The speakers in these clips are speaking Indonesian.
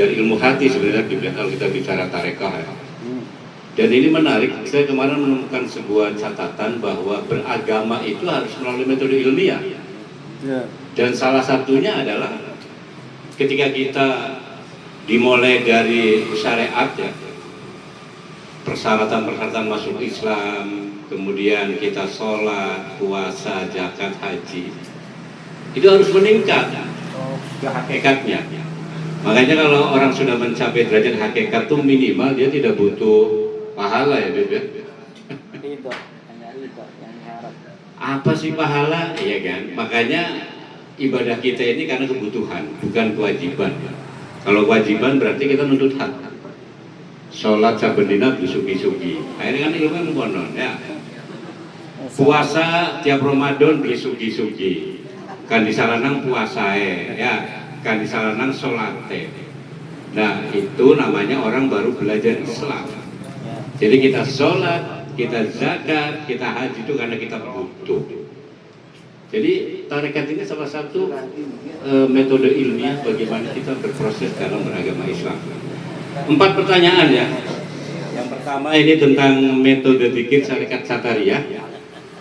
belajar ilmu hati sebenarnya kalau kita bicara tarekah ya. Dan ini menarik, saya kemarin menemukan sebuah catatan bahwa beragama itu harus melalui metode ilmiah. Ya. Dan salah satunya adalah ketika kita dimulai dari syariat ya, persyaratan-persyaratan masuk Islam, kemudian kita sholat, puasa, zakat, haji, itu harus meningkat hakikatnya. Makanya kalau orang sudah mencapai derajat hakikat itu minimal dia tidak butuh pahala ya Beb ya. Apa sih pahala? Iya kan? Makanya ibadah kita ini karena kebutuhan, bukan kewajiban. Kalau kewajiban berarti kita nuntut hak. Sholat sabendina bisuki-suki. Akhirnya kan ilmu monon ya. Puasa tiap Ramadan bisuki-suki. Kan disaranang puasa ya. Kan disaranang sholat Nah itu namanya orang baru belajar Islam. Jadi kita sholat, kita zakat, kita haji itu karena kita butuh. Jadi tarekat ini salah satu e, metode ilmiah bagaimana kita berproses dalam beragama Islam. Empat pertanyaan ya. Yang pertama ini tentang metode pikir syarikat Sataria.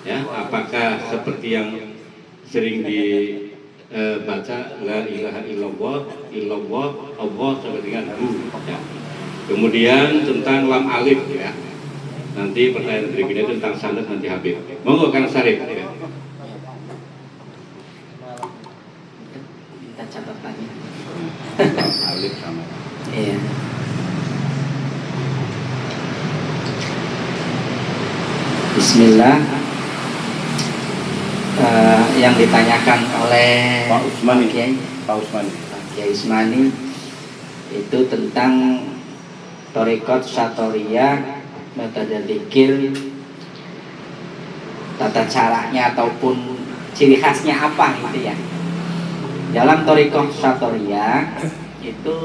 Ya, apakah seperti yang sering dibaca e, la ilaha illallah, illallah, Allah sampai dengan hu. Ya. Kemudian tentang lam alif ya. Nanti pertanyaan berikutnya tentang sanad nanti Habib. Monggo Kang Sarif. Ya. Alif sama. Iya. Bismillah yang ditanyakan oleh Pak Usmani. Pak Kiai. Pak Usmani. Pak Kiai Usmani itu tentang Torikot Satoria metode zikir tata caranya ataupun ciri khasnya apa gitu ya. Dalam Torikoh Satoria itu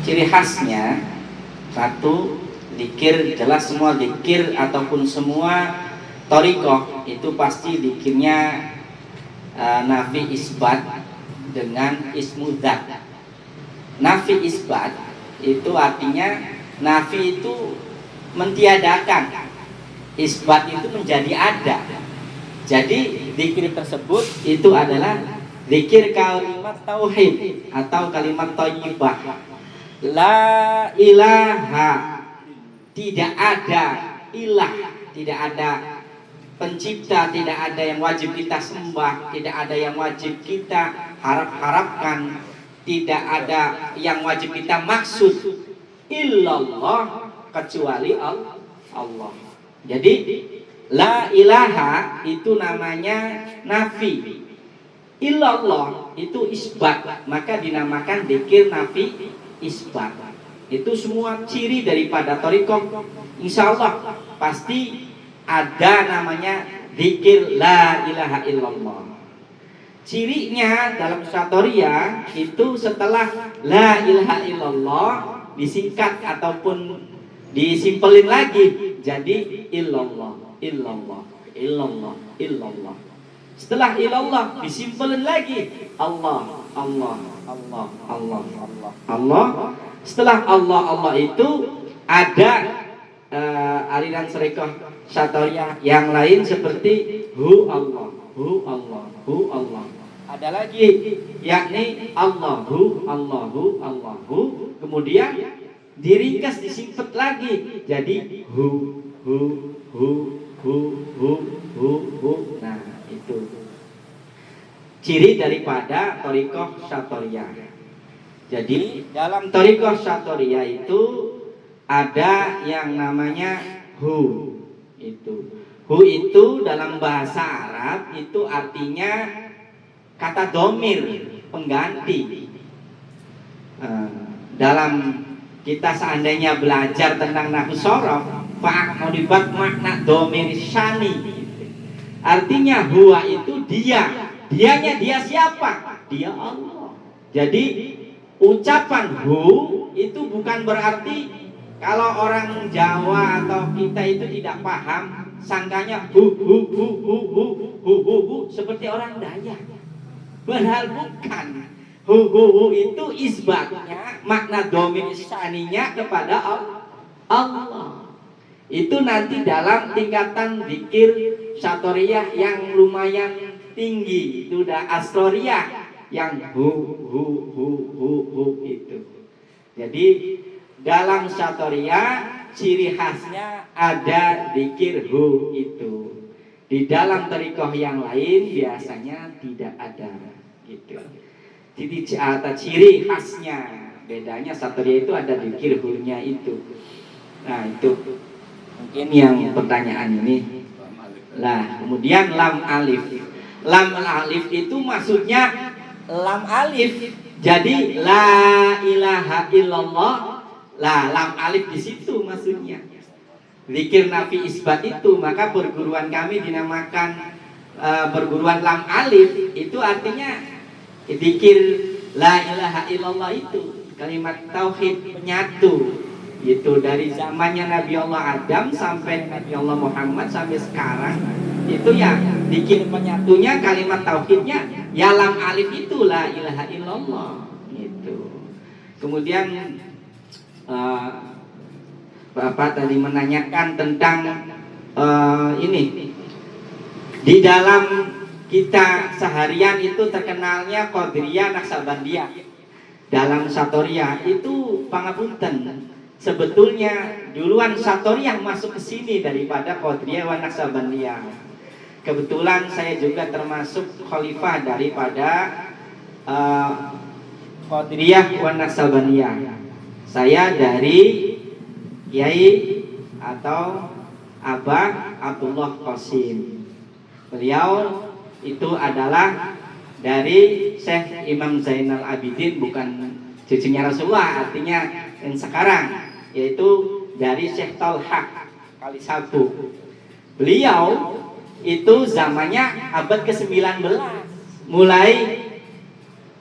ciri khasnya satu dikir jelas semua dikir ataupun semua Torikoh itu pasti dikirnya uh, nafi isbat dengan ismudat nafi isbat itu artinya nafi itu mentiadakan. Isbat itu menjadi ada. Jadi zikir tersebut itu adalah zikir kalimat tauhid atau kalimat thayyibah. La ilaha. Tidak ada ilah, tidak ada pencipta, tidak ada yang wajib kita sembah, tidak ada yang wajib kita harap-harapkan, tidak ada yang wajib kita maksud illallah kecuali Allah. Jadi La ilaha itu namanya nafi. Illallah itu isbat, maka dinamakan dikir nafi isbat. Itu semua ciri daripada torikoh. Insya Allah pasti ada namanya dikir la ilaha illallah. Cirinya dalam satoria itu setelah la ilaha illallah disingkat ataupun disimpelin lagi jadi illallah illallah illallah illallah setelah illallah disimpulkan lagi Allah Allah Allah Allah Allah Allah setelah Allah Allah itu ada uh, aliran serikah syatoria yang lain seperti hu Allah hu Allah hu Allah. Ada lagi yakni Allahu Allahu Allahu kemudian diringkas disimpet lagi jadi hu hu hu hu hu hu hu. Nah itu. Ciri daripada torikoh satoria jadi dalam torikoh satoria itu ada yang namanya hu. Itu. Hu itu dalam bahasa Arab itu artinya kata domir pengganti. Uh, dalam kita seandainya belajar tentang nahu sorof dibuat makna domir shani artinya huwa itu dia. Dianya dia siapa? Dia Allah. Jadi ucapan hu itu bukan berarti kalau orang Jawa atau kita itu tidak paham sangkanya hu hu hu hu hu hu hu, hu seperti orang Dayak padahal bukan hu hu hu itu isbatnya makna domin saninya kepada Allah itu nanti dalam tingkatan zikir satoriyah yang lumayan tinggi itu udah asroriyah yang hu hu hu hu hu itu jadi dalam satoriyah ciri khasnya ada zikir hu itu. Di dalam terikoh yang lain biasanya tidak ada gitu. Jadi atau ciri khasnya bedanya satoriyah itu ada zikir hu-nya itu. Nah itu mungkin yang pertanyaan ini. Lah kemudian lam alif. Lam alif itu maksudnya lam alif. Jadi la ilaha illallah lah lam alif di situ maksudnya. Zikir nafi isbat itu maka perguruan kami dinamakan uh, perguruan lam alif itu artinya zikir la ilaha illallah itu kalimat tauhid penyatu itu dari zamannya Nabi Allah Adam sampai Nabi Allah Muhammad sampai sekarang itu ya bikin penyatunya kalimat tauhidnya ya lam alif itu la ilaha illallah gitu. Kemudian uh, Bapak tadi menanyakan tentang uh, ini di dalam kita seharian itu terkenalnya Qadiriyah Naksabandiyah dalam Satoria itu pangapunten sebetulnya duluan Satoriyah masuk ke sini daripada Qadiriyah wa Naksabandiyah. Kebetulan saya juga termasuk khalifah daripada uh, Qadiriyah wa Naksabandiyah. Saya dari Kiai atau Abah Abdullah Qasim. Beliau itu adalah dari Syekh Imam Zainal Abidin bukan cucunya Rasulullah artinya yang sekarang yaitu dari Syekh Talha kali satu. Beliau itu zamannya abad ke-19. Mulai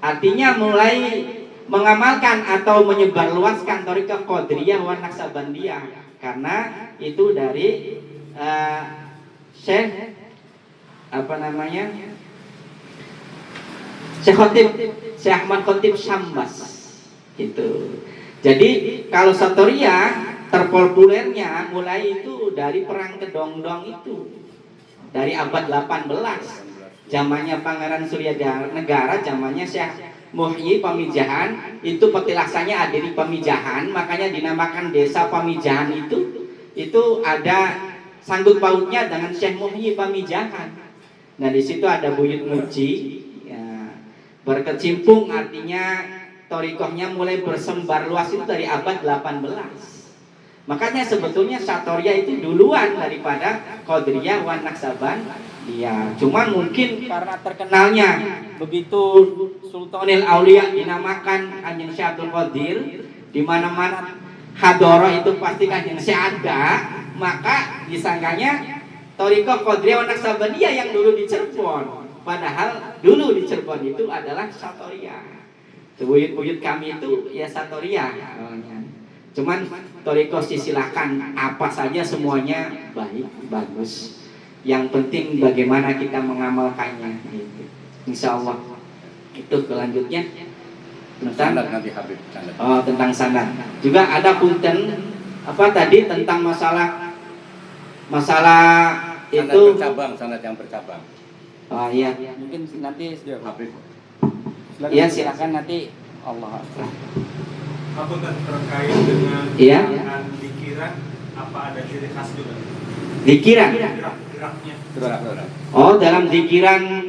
artinya mulai mengamalkan atau menyebarluaskan Torika Qadriyah wa Naksabandiyah karena itu dari uh, Syekh apa namanya? Syekh Khotib Syekh Ahmad Khotib Syambas. Itu jadi kalau Satoria terpopulernya mulai itu dari perang kedongdong itu. Dari abad 18 zamannya Pangeran Surya Negara zamannya Syekh Muhyi Pamijahan itu petilasannya ada di Pamijahan makanya dinamakan desa Pamijahan itu. Itu ada sanggut pautnya dengan Syekh Muhyi Pamijahan. Nah di situ ada buyut muji ya, berkecimpung artinya torikohnya mulai bersembar luas itu dari abad 18 makanya sebetulnya Satoria itu duluan daripada Qadriyah wan Naksaban Iya, cuman mungkin karena terkenalnya begitu Sultanil Aulia dinamakan Kanjeng Syekh Abdul Qadir di mana-mana hadoro itu pasti Kanjeng Syekh ada, maka disangkanya Toriko Qadriyah wan Naksabaniyah yang dulu di Cirebon. Padahal dulu di Cirebon itu adalah Satoria buyut-buyut kami itu ya satoria cuman toriko silakan apa saja semuanya baik bagus yang penting bagaimana kita mengamalkannya gitu. Insya Allah itu kelanjutnya tentang nanti Habib oh tentang sana juga ada punten apa tadi tentang masalah masalah itu bercabang sanad yang bercabang oh iya mungkin nanti Habib Iya silakan nanti Allah. Apa terkait dengan Iya. pikiran apa ada ciri khas juga? Dikiran. Gerak-geraknya. Gerak-gerak. Oh dalam dikiran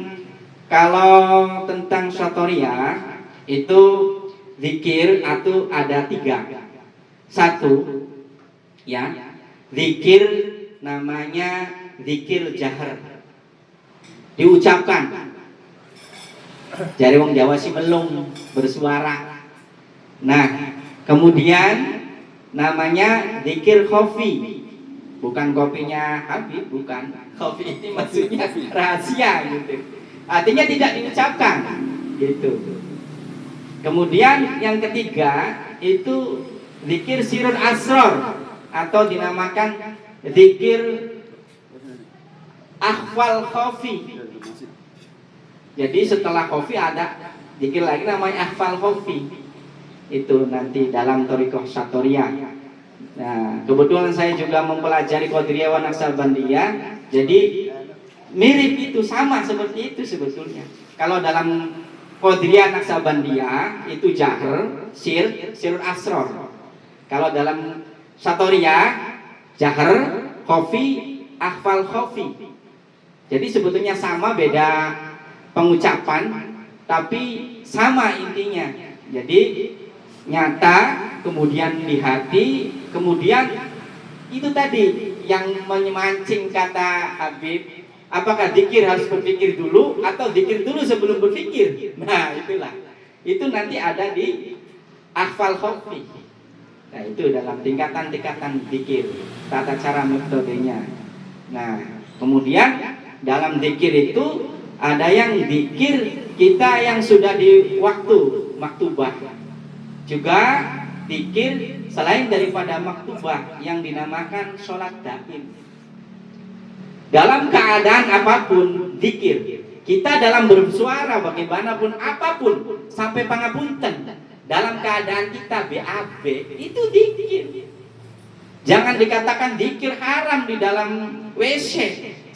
kalau tentang satoria itu zikir atau ada tiga. Satu ya zikir namanya zikir jahar diucapkan Jari wong Jawa sih belum bersuara. Nah, kemudian namanya zikir kopi. Bukan kopinya Habib, bukan. Kopi ini maksudnya rahasia gitu. Artinya tidak diucapkan. Gitu. Kemudian yang ketiga itu zikir sirun asror atau dinamakan zikir akhwal kofi jadi setelah kopi ada zikir lagi namanya ahfal khofi itu nanti dalam torikoh satoria nah kebetulan saya juga mempelajari Qadiriyah wa Naksabandiyah jadi mirip itu sama seperti itu sebetulnya. Kalau dalam Qadiriyah Naksabandiyah itu jahr sir sirul asror kalau dalam satoria jahr khofi ahfal khofi. Jadi sebetulnya sama beda pengucapan tapi sama intinya. Jadi nyata kemudian di hati kemudian itu tadi yang memancing kata Habib apakah dikir harus berpikir dulu atau dikir dulu sebelum berpikir? Nah itulah. Itu nanti ada di akfal khofi nah itu dalam tingkatan-tingkatan dikir tata cara metodenya. Nah kemudian dalam dikir itu ada yang dikir kita yang sudah di waktu maktubah. Juga dikir selain daripada maktubah yang dinamakan sholat daim dalam keadaan apa pun dikir kita dalam bersuara bagaimanapun apa pun sampai pangapunten dalam keadaan kita BAB itu dikir jangan dikatakan dikir haram di dalam WC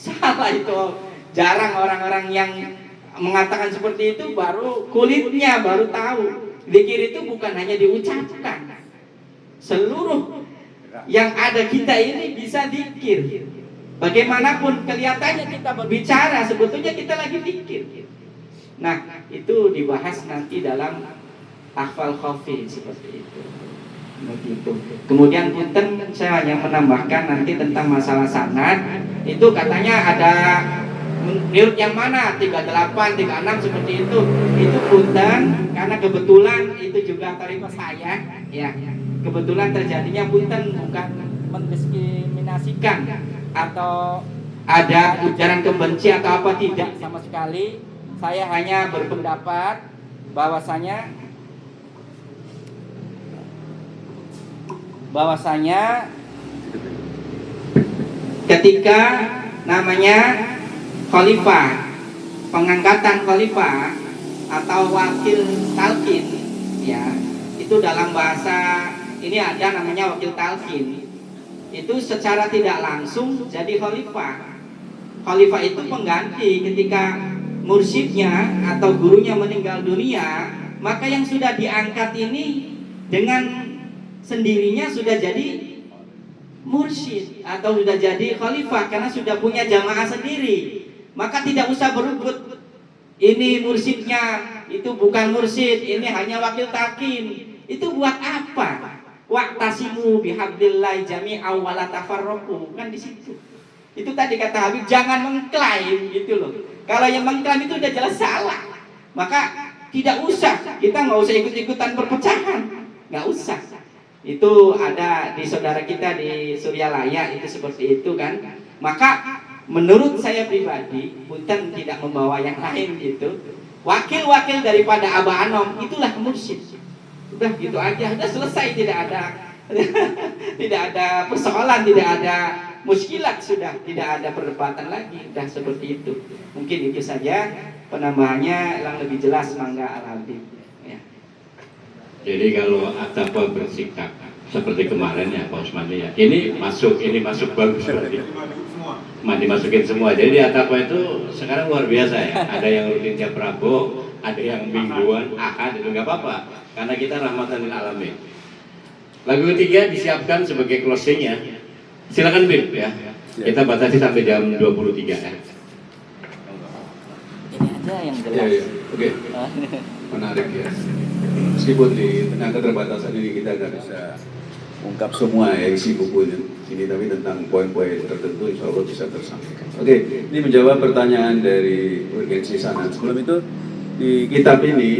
salah itu. Jarang orang-orang yang mengatakan seperti itu baru kulitnya baru tahu. Dikir itu bukan hanya diucapkan. Seluruh yang ada kita ini bisa dikir bagaimanapun kelihatannya kita berbicara sebetulnya kita lagi dikir nah itu dibahas nanti dalam akfal khafi seperti itu. Begitu. Kemudian punten saya hanya menambahkan nanti tentang masalah sanad. Itu katanya ada menurut yang mana? 38, 36 seperti itu. Itu punten karena kebetulan itu juga tarif saya ya. Kebetulan terjadinya punten bukan mendiskriminasikan atau ada ujaran kebenci atau apa tidak? sama sekali. Saya hanya berpendapat bahwasanya bahwasanya ketika namanya khalifah pengangkatan khalifah atau wakil talkin ya itu dalam bahasa ini ada namanya wakil talkin itu secara tidak langsung jadi khalifah. Khalifah itu pengganti ketika mursyidnya atau gurunya meninggal dunia maka yang sudah diangkat ini dengan sendirinya sudah jadi mursyid atau sudah jadi khalifah karena sudah punya jamaah sendiri. Maka tidak usah berebut ini mursyidnya itu bukan mursyid ini hanya wakil takin itu buat apa waktasimu bihablillah jami'a wala tafarraqu. Kan di situ. Itu tadi kata Habib jangan mengklaim gitu loh. Kalau yang mengklaim itu udah jelas salah. Maka tidak usah. Kita nggak usah ikut-ikutan perpecahan. Nggak usah. Itu ada di saudara kita di Suryalaya itu seperti itu kan. Maka menurut saya pribadi Punten tidak membawa yang lain gitu. Wakil-wakil daripada Abah Anom itulah mursyid udah gitu aja. Udah selesai. Tidak ada tidak ada persoalan tidak ada muskilat. Sudah tidak ada perdebatan lagi. Udah seperti itu. Mungkin itu saja penambahannya. Yang lebih jelas mangga al jadi kalau Atapa bersikap seperti kemarin ya Pak Usman ya, ini masuk, ini masuk bagus berarti. Masukin semua. Jadi di Atapa itu sekarang luar biasa ya. Ada yang rutin tiap Prabowo, ada yang mingguan, ahad itu nggak apa-apa. Karena kita rahmatan lil alamin. Lagu ketiga disiapkan sebagai closingnya. Silakan Bib ya. Kita batasi sampai jam 23 ya. Ini aja yang jelas. Ya, ya. Oke. Menarik ya meskipun di tengah keterbatasan ini kita nggak bisa ungkap semua ya isi buku ini tapi tentang poin-poin tertentu insya Allah bisa tersampaikan. Oke, ini menjawab pertanyaan dari urgensi sana. Sebelum itu di kitab ini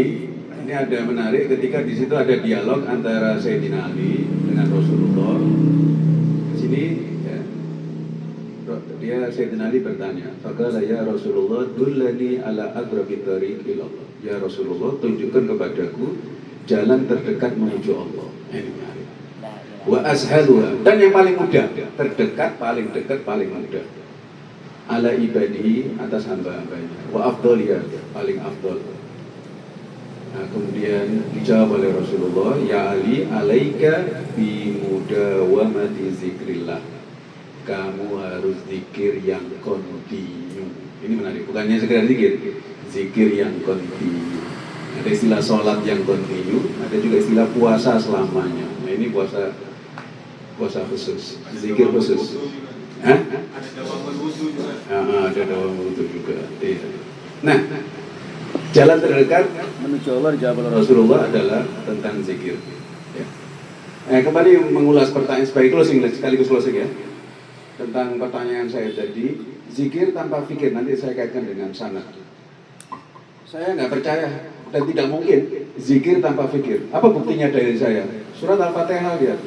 ini ada menarik ketika di situ ada dialog antara Sayyidina Ali dengan Rasulullah. Di sini ya, dia Sayyidina Ali bertanya, "Faqala ya Rasulullah, dullani ala agrabi tariq ilallah." Ya Rasulullah, tunjukkan kepadaku jalan terdekat menuju Allah. Ini Wa ashaluha dan yang paling mudah, terdekat, paling dekat, paling mudah. Ala ibadihi atas hamba-hambanya. Wa afdaliyah, paling afdal. Nah, kemudian dijawab oleh Rasulullah, Ya Ali, alaika bi mudawamati zikrillah. Kamu harus zikir yang kontinu. Ini menarik, bukannya sekedar zikir, zikir yang kontinu. Ada istilah sholat yang kontinu, ada juga istilah puasa selamanya. Nah ini puasa puasa khusus, zikir khusus. Hah? Ada dawamul wudhu juga. Ah, ada dawam wudhu juga. Iya. Nah, jalan terdekat menuju Allah dijawab oleh Rasulullah adalah tentang zikir. Ya. Eh, kembali mengulas pertanyaan sebagai closing sekaligus closing ya. Tentang pertanyaan saya tadi, zikir tanpa fikir nanti saya kaitkan dengan sanad. Saya nggak percaya dan tidak mungkin zikir tanpa fikir. Apa buktinya dari saya? Surat Al-Fatihah lihat.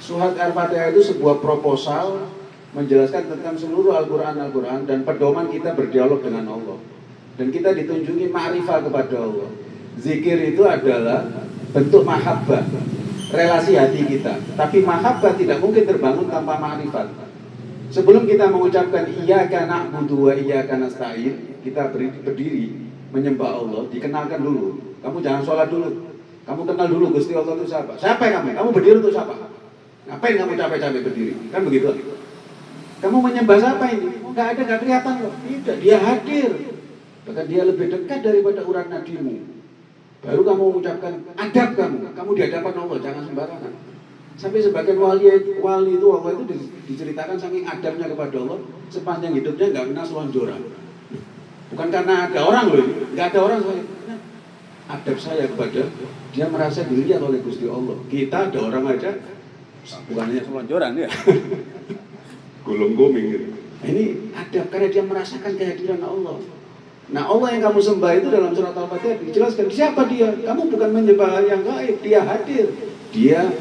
Surat Al-Fatihah itu sebuah proposal menjelaskan tentang seluruh Al-Quran Al-Quran dan pedoman kita berdialog dengan Allah. Dan kita ditunjuki ma'rifah kepada Allah. Zikir itu adalah bentuk mahabbah, relasi hati kita. Tapi mahabbah tidak mungkin terbangun tanpa ma'rifat. Sebelum kita mengucapkan iyyaka na'budu wa iyyaka nasta'in, kita berdiri, menyembah Allah, dikenalkan dulu. Kamu jangan sholat dulu. Kamu kenal dulu Gusti Allah itu siapa. Siapa kamu? Kamu berdiri untuk siapa? Ngapain kamu capek-capek berdiri? Kan begitu. Kamu menyembah siapa ini? Oh, nggak ada, nggak kelihatan loh. Tidak, dia hadir. Bahkan dia lebih dekat daripada urat nadimu. Baru kamu mengucapkan adab kamu. Kamu di hadapan Allah, jangan sembarangan. Sampai sebagian wali wali itu Allah itu di- diceritakan saking adabnya kepada Allah sepanjang hidupnya nggak pernah selonjoran. Bukan karena ada orang loh, ini. nggak ada orang soalnya. Adab saya kepada dia merasa dilihat oleh Gusti Allah. Kita ada orang aja bukan hanya selonjoran ya. Gulung guming gitu. Nah, ini adab karena dia merasakan kehadiran Allah. Nah Allah yang kamu sembah itu dalam surat Al-Fatihah dijelaskan siapa dia? Kamu bukan menyembah yang gaib, dia hadir. Dia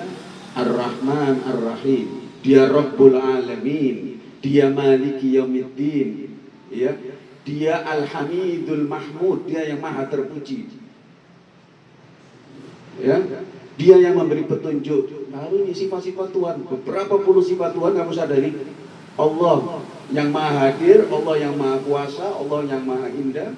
Ar-Rahman Ar-Rahim. Dia Rabbul Alamin. Dia Maliki Yaumiddin. Ya. Dia Al-Hamidul Mahmud, dia yang maha terpuji. Ya. Dia yang memberi petunjuk. Lalu ini sifat-sifat Tuhan, beberapa puluh sifat Tuhan kamu sadari. Allah yang maha hadir, Allah yang maha kuasa, Allah yang maha indah,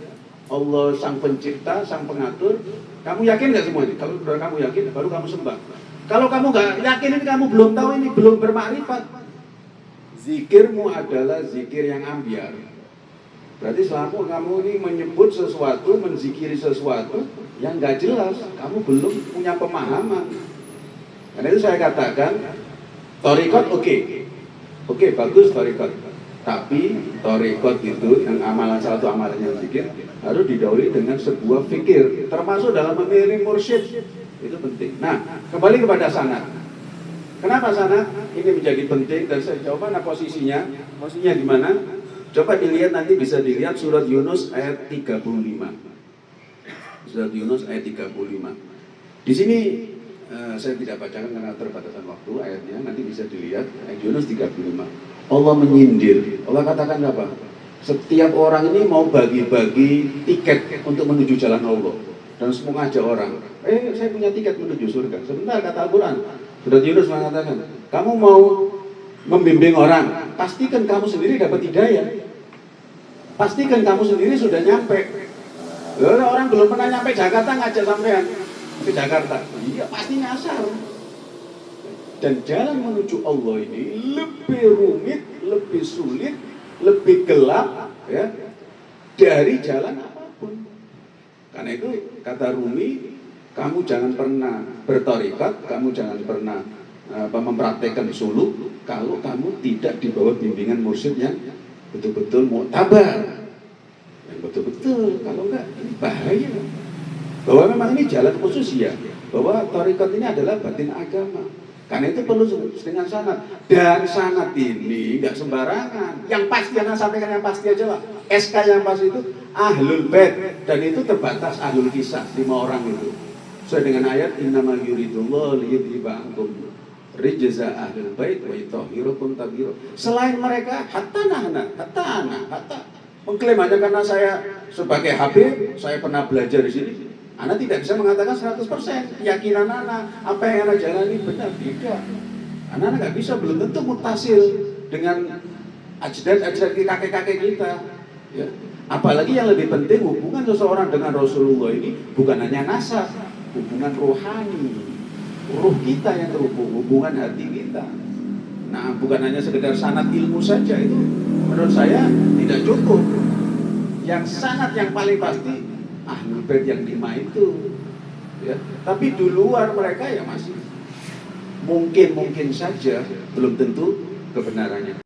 Allah sang pencipta, sang pengatur. Kamu yakin nggak semua ini? Kalau sudah kamu yakin, baru kamu sembah. Kalau kamu nggak yakin ini, kamu belum tahu ini, belum bermakrifat. Zikirmu adalah zikir yang ambiar. Berarti selama kamu ini menyebut sesuatu, menzikiri sesuatu yang nggak jelas, kamu belum punya pemahaman. Karena itu saya katakan, torikot oke, oke bagus torikot. Tapi torikot itu yang amalan salah satu amalannya zikir harus didahului dengan sebuah fikir, termasuk dalam memilih mursyid itu penting. Nah, kembali kepada sanad. Kenapa sanad? Ini menjadi penting dan saya coba mana posisinya? Posisinya di mana? Coba dilihat nanti bisa dilihat surat Yunus ayat 35. Surat Yunus ayat 35. Di sini eh, saya tidak bacakan karena terbatasan waktu ayatnya, nanti bisa dilihat ayat Yunus 35. Allah menyindir. Allah katakan apa? Setiap orang ini mau bagi-bagi tiket untuk menuju jalan Allah dan semua ngajak orang. Eh, saya punya tiket menuju surga. Sebentar kata Al-Quran. Surat Yunus mengatakan, kamu mau membimbing orang, pastikan kamu sendiri dapat hidayah. Pastikan kamu sendiri sudah nyampe. Lalu orang belum pernah nyampe Jakarta ngajak sampean ke Jakarta. Iya, pasti nyasar. Dan jalan menuju Allah ini lebih rumit, lebih sulit, lebih gelap ya dari jalan apa pun. Karena itu kata Rumi, kamu jangan pernah bertorikat, kamu jangan pernah apa, mempraktekkan suluk kalau kamu tidak di bawah bimbingan mursyid yang betul-betul muktabar. Yang betul-betul, kalau enggak ini bahaya. Bahwa memang ini jalan khusus ya, bahwa torikat ini adalah batin agama. Karena itu perlu dengan sanat. Dan sanat ini nggak sembarangan. Yang pasti yang sampaikan yang pasti aja lah. SK yang pasti itu ahlul bait dan itu terbatas ahlul kisah lima orang itu. Sesuai dengan ayat innamal yuridullah liyudhiba rijza ahlul bait wa yutahhirukum tadhira. Selain mereka hatta nahna, hatta ana, hatta mengklaim hanya karena saya sebagai Habib, saya pernah belajar di sini. Anda tidak bisa mengatakan 100% keyakinan Anda, apa yang Anda jalani benar, tidak. Anda nggak bisa, belum tentu mutasil dengan ajdad-ajdad kakek-kakek kita. Ya. Apalagi yang lebih penting hubungan seseorang dengan Rasulullah ini bukan hanya nasab, hubungan rohani. Ruh kita yang terhubung, hubungan hati kita. Nah, bukan hanya sekedar sanat ilmu saja itu menurut saya tidak cukup. Yang sanat yang paling pasti ahlul bait yang lima itu. Ya, tapi di luar mereka ya masih mungkin mungkin saja belum tentu kebenarannya.